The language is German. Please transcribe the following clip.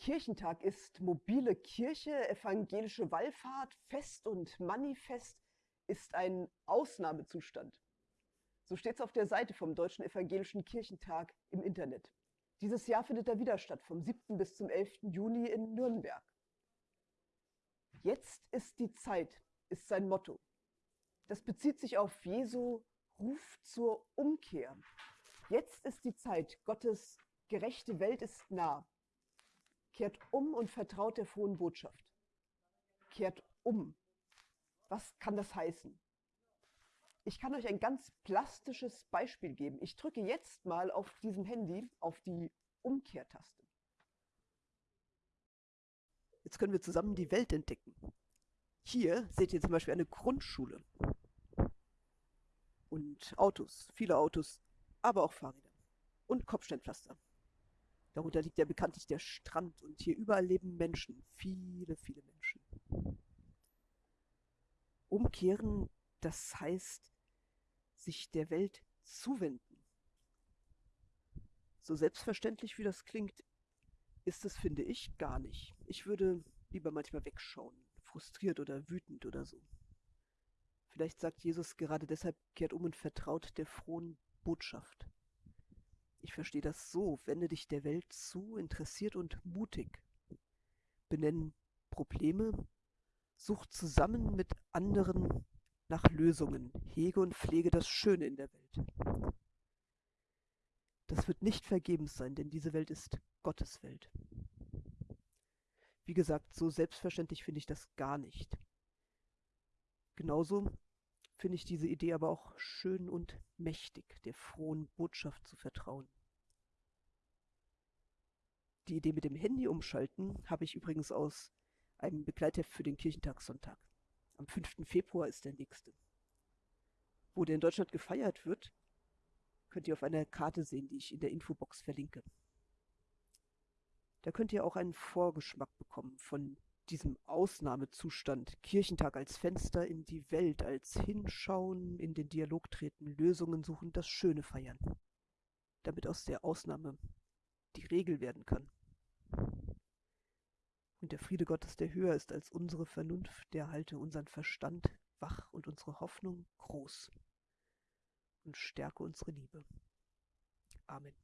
Kirchentag ist mobile Kirche, evangelische Wallfahrt, Fest und Manifest ist ein Ausnahmezustand. So steht es auf der Seite vom Deutschen Evangelischen Kirchentag im Internet. Dieses Jahr findet er wieder statt, vom 7. bis zum 11. Juni in Nürnberg. Jetzt ist die Zeit, ist sein Motto. Das bezieht sich auf Jesu Ruf zur Umkehr. Jetzt ist die Zeit, Gottes gerechte Welt ist nah. Kehrt um und vertraut der frohen Botschaft. Kehrt um. Was kann das heißen? Ich kann euch ein ganz plastisches Beispiel geben. Ich drücke jetzt mal auf diesem Handy auf die Umkehrtaste. Jetzt können wir zusammen die Welt entdecken. Hier seht ihr zum Beispiel eine Grundschule. Und Autos, viele Autos, aber auch Fahrräder. Und Kopfsteinpflaster. Darunter liegt ja bekanntlich der Strand und hier überall leben Menschen. Viele, viele Menschen. Umkehren, das heißt, sich der Welt zuwenden. So selbstverständlich wie das klingt, ist es, finde ich, gar nicht. Ich würde lieber manchmal wegschauen, frustriert oder wütend oder so. Vielleicht sagt Jesus gerade deshalb, kehrt um und vertraut der frohen Botschaft. Ich verstehe das so, wende dich der Welt zu, interessiert und mutig. Benennen Probleme, such zusammen mit anderen nach Lösungen, hege und pflege das Schöne in der Welt. Das wird nicht vergebens sein, denn diese Welt ist Gottes Welt. Wie gesagt, so selbstverständlich finde ich das gar nicht. Genauso finde ich diese Idee aber auch schön und mächtig, der frohen Botschaft zu vertrauen. Die Idee mit dem Handy umschalten habe ich übrigens aus einem Begleitheft für den Kirchentagssonntag. Am 5. Februar ist der nächste. Wo der in Deutschland gefeiert wird, könnt ihr auf einer Karte sehen, die ich in der Infobox verlinke. Da könnt ihr auch einen Vorgeschmack bekommen von diesem Ausnahmezustand, Kirchentag als Fenster in die Welt, als Hinschauen, in den Dialog treten, Lösungen suchen, das Schöne feiern, damit aus der Ausnahme die Regel werden kann. Der Friede Gottes, der höher ist als unsere Vernunft, der halte unseren Verstand wach und unsere Hoffnung groß und stärke unsere Liebe. Amen.